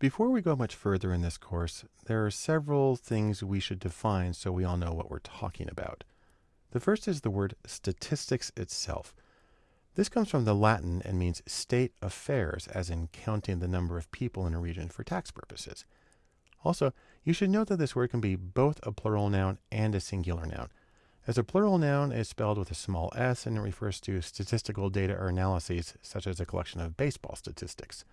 Before we go much further in this course, there are several things we should define so we all know what we're talking about. The first is the word statistics itself. This comes from the Latin and means state affairs, as in counting the number of people in a region for tax purposes. Also, you should note that this word can be both a plural noun and a singular noun. As a plural noun is spelled with a small s and it refers to statistical data or analyses, such as a collection of baseball statistics.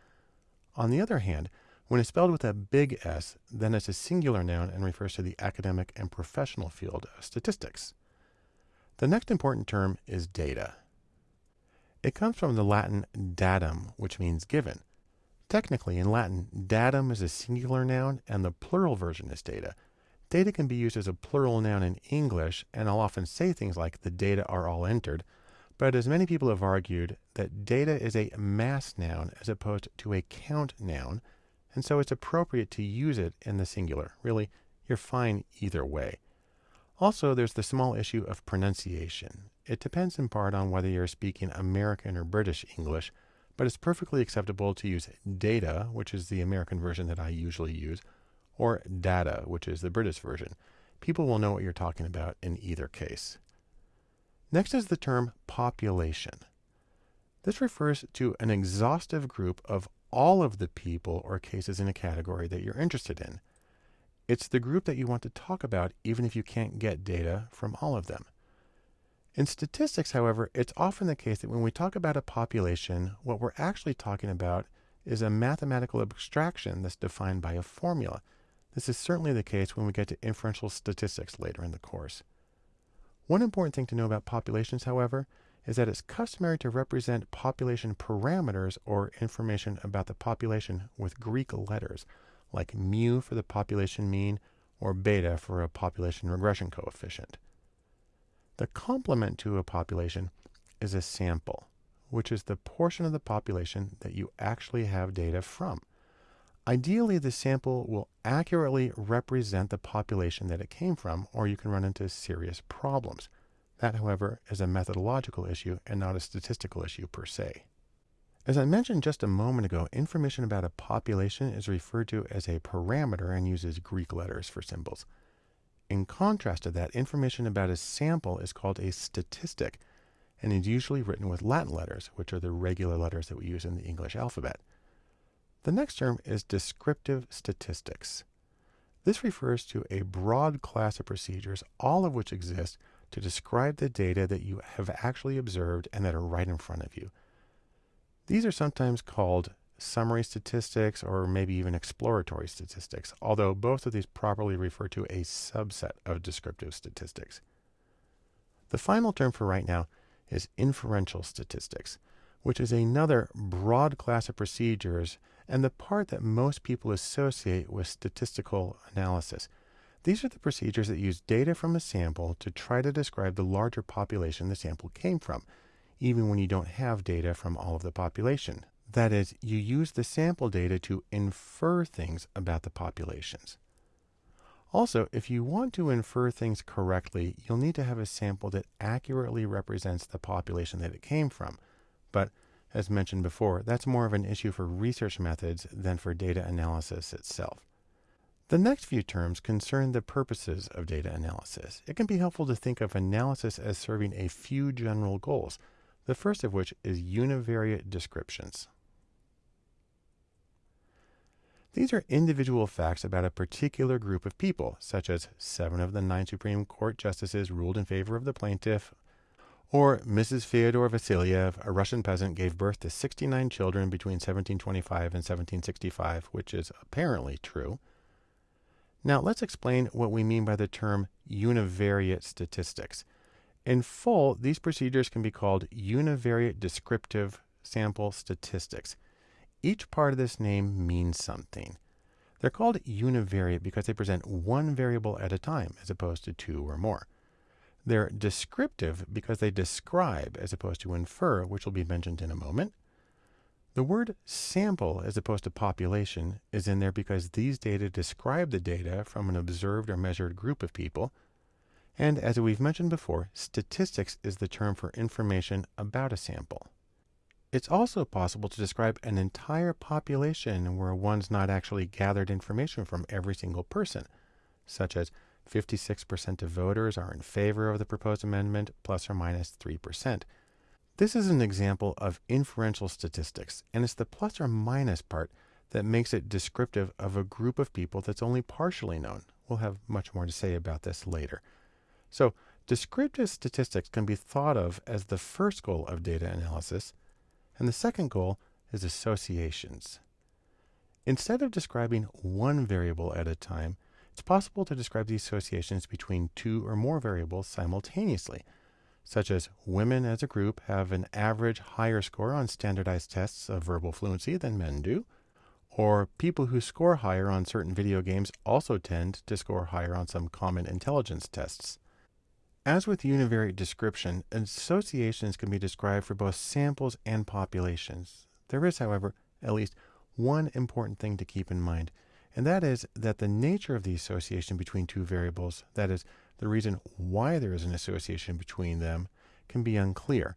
On the other hand, when it's spelled with a big S, then it's a singular noun and refers to the academic and professional field of statistics. The next important term is data. It comes from the Latin datum, which means given. Technically, in Latin, datum is a singular noun and the plural version is data. Data can be used as a plural noun in English, and I'll often say things like the data are all entered, but as many people have argued, that data is a mass noun as opposed to a count noun, and so it's appropriate to use it in the singular. Really, you're fine either way. Also, there's the small issue of pronunciation. It depends in part on whether you're speaking American or British English, but it's perfectly acceptable to use data, which is the American version that I usually use, or data, which is the British version. People will know what you're talking about in either case. Next is the term population. This refers to an exhaustive group of all of the people or cases in a category that you're interested in. It's the group that you want to talk about, even if you can't get data from all of them. In statistics, however, it's often the case that when we talk about a population, what we're actually talking about is a mathematical abstraction that's defined by a formula. This is certainly the case when we get to inferential statistics later in the course. One important thing to know about populations, however, is that it's customary to represent population parameters or information about the population with Greek letters, like mu for the population mean or beta for a population regression coefficient. The complement to a population is a sample, which is the portion of the population that you actually have data from. Ideally, the sample will accurately represent the population that it came from, or you can run into serious problems. That, however, is a methodological issue and not a statistical issue per se. As I mentioned just a moment ago, information about a population is referred to as a parameter and uses Greek letters for symbols. In contrast to that, information about a sample is called a statistic and is usually written with Latin letters, which are the regular letters that we use in the English alphabet. The next term is descriptive statistics. This refers to a broad class of procedures, all of which exist to describe the data that you have actually observed and that are right in front of you. These are sometimes called summary statistics or maybe even exploratory statistics, although both of these properly refer to a subset of descriptive statistics. The final term for right now is inferential statistics, which is another broad class of procedures and the part that most people associate with statistical analysis. These are the procedures that use data from a sample to try to describe the larger population the sample came from, even when you don't have data from all of the population. That is, you use the sample data to infer things about the populations. Also, if you want to infer things correctly, you'll need to have a sample that accurately represents the population that it came from. But as mentioned before, that's more of an issue for research methods than for data analysis itself. The next few terms concern the purposes of data analysis. It can be helpful to think of analysis as serving a few general goals, the first of which is univariate descriptions. These are individual facts about a particular group of people, such as seven of the nine Supreme Court justices ruled in favor of the plaintiff, or Mrs. Fyodor Vasilyev, a Russian peasant, gave birth to 69 children between 1725 and 1765, which is apparently true. Now, let's explain what we mean by the term univariate statistics. In full, these procedures can be called univariate descriptive sample statistics. Each part of this name means something. They're called univariate because they present one variable at a time as opposed to two or more. They're descriptive because they describe as opposed to infer, which will be mentioned in a moment. The word sample as opposed to population is in there because these data describe the data from an observed or measured group of people. And as we've mentioned before, statistics is the term for information about a sample. It's also possible to describe an entire population where one's not actually gathered information from every single person, such as 56% of voters are in favor of the proposed amendment, plus or minus 3%. This is an example of inferential statistics, and it's the plus or minus part that makes it descriptive of a group of people that's only partially known. We'll have much more to say about this later. So, descriptive statistics can be thought of as the first goal of data analysis, and the second goal is associations. Instead of describing one variable at a time, it's possible to describe the associations between two or more variables simultaneously, such as women as a group have an average higher score on standardized tests of verbal fluency than men do, or people who score higher on certain video games also tend to score higher on some common intelligence tests. As with univariate description, associations can be described for both samples and populations. There is, however, at least one important thing to keep in mind, and that is that the nature of the association between two variables, that is, the reason why there is an association between them, can be unclear.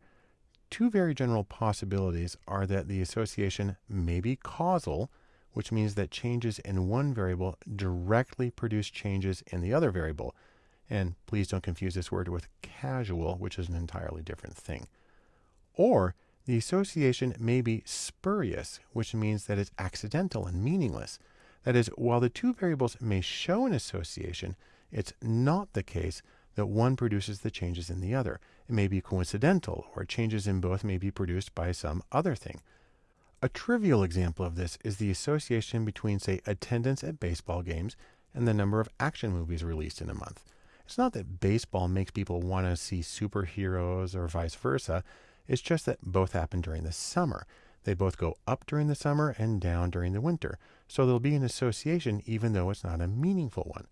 Two very general possibilities are that the association may be causal, which means that changes in one variable directly produce changes in the other variable and please don't confuse this word with casual, which is an entirely different thing. Or the association may be spurious, which means that it's accidental and meaningless. That is, while the two variables may show an association, it's not the case that one produces the changes in the other. It may be coincidental, or changes in both may be produced by some other thing. A trivial example of this is the association between, say, attendance at baseball games and the number of action movies released in a month. It's not that baseball makes people want to see superheroes or vice versa. It's just that both happen during the summer. They both go up during the summer and down during the winter. So there'll be an association even though it's not a meaningful one.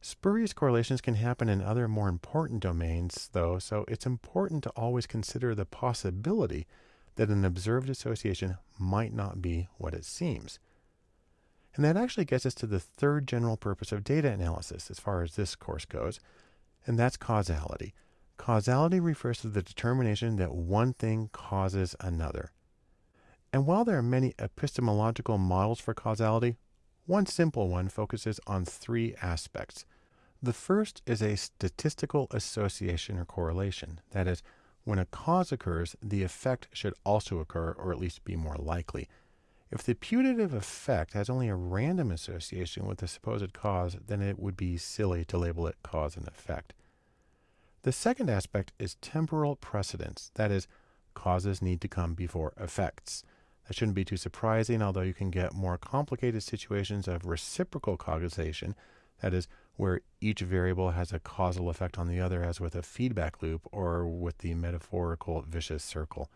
Spurious correlations can happen in other more important domains, though, so it's important to always consider the possibility that an observed association might not be what it seems. And that actually gets us to the third general purpose of data analysis as far as this course goes, and that's causality. Causality refers to the determination that one thing causes another. And while there are many epistemological models for causality, one simple one focuses on three aspects. The first is a statistical association or correlation. That is, when a cause occurs, the effect should also occur, or at least be more likely. If the putative effect has only a random association with the supposed cause, then it would be silly to label it cause and effect. The second aspect is temporal precedence. That is, causes need to come before effects. That shouldn't be too surprising, although you can get more complicated situations of reciprocal causation, that is, where each variable has a causal effect on the other, as with a feedback loop or with the metaphorical vicious circle.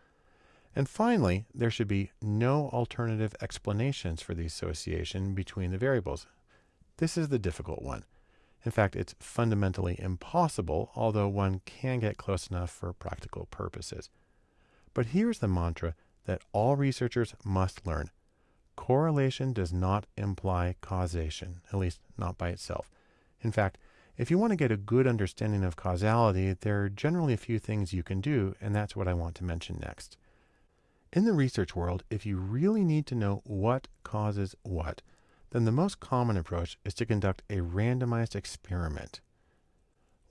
And finally, there should be no alternative explanations for the association between the variables. This is the difficult one. In fact, it's fundamentally impossible, although one can get close enough for practical purposes. But here's the mantra that all researchers must learn. Correlation does not imply causation, at least not by itself. In fact, if you want to get a good understanding of causality, there are generally a few things you can do, and that's what I want to mention next. In the research world, if you really need to know what causes what, then the most common approach is to conduct a randomized experiment.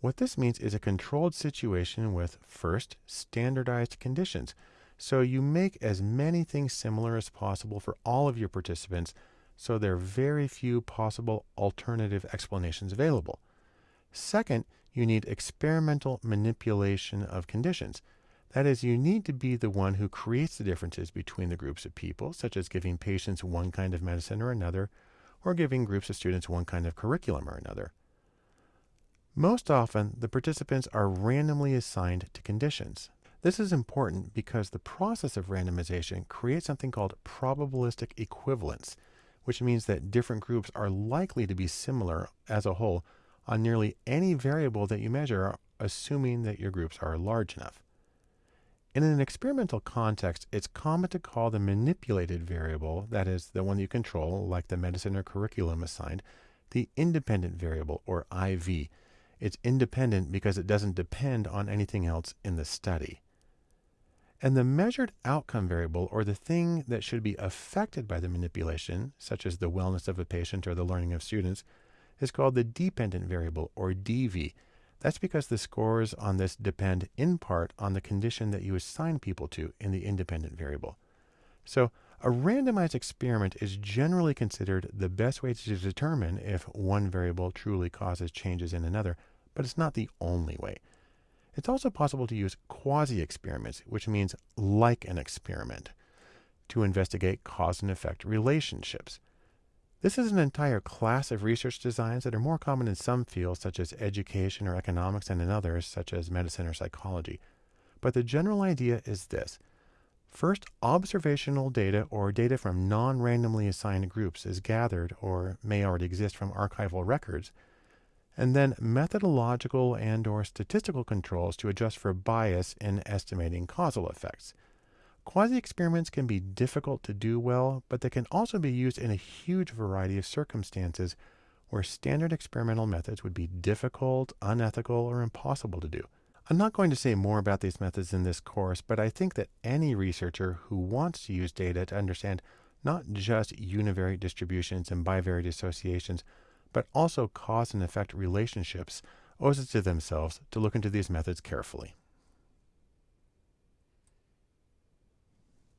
What this means is a controlled situation with, first, standardized conditions. So you make as many things similar as possible for all of your participants, so there are very few possible alternative explanations available. Second, you need experimental manipulation of conditions. That is, you need to be the one who creates the differences between the groups of people, such as giving patients one kind of medicine or another, or giving groups of students one kind of curriculum or another. Most often, the participants are randomly assigned to conditions. This is important because the process of randomization creates something called probabilistic equivalence, which means that different groups are likely to be similar as a whole on nearly any variable that you measure, assuming that your groups are large enough. In an experimental context, it's common to call the manipulated variable, that is, the one you control, like the medicine or curriculum assigned, the independent variable, or IV. It's independent because it doesn't depend on anything else in the study. And the measured outcome variable, or the thing that should be affected by the manipulation, such as the wellness of a patient or the learning of students, is called the dependent variable, or DV. That's because the scores on this depend in part on the condition that you assign people to in the independent variable. So, a randomized experiment is generally considered the best way to determine if one variable truly causes changes in another, but it's not the only way. It's also possible to use quasi experiments, which means like an experiment, to investigate cause and effect relationships. This is an entire class of research designs that are more common in some fields, such as education or economics, and in others, such as medicine or psychology. But the general idea is this First, observational data or data from non randomly assigned groups is gathered or may already exist from archival records, and then methodological and or statistical controls to adjust for bias in estimating causal effects. Quasi experiments can be difficult to do well, but they can also be used in a huge variety of circumstances where standard experimental methods would be difficult, unethical, or impossible to do. I'm not going to say more about these methods in this course, but I think that any researcher who wants to use data to understand not just univariate distributions and bivariate associations, but also cause and effect relationships owes it to themselves to look into these methods carefully.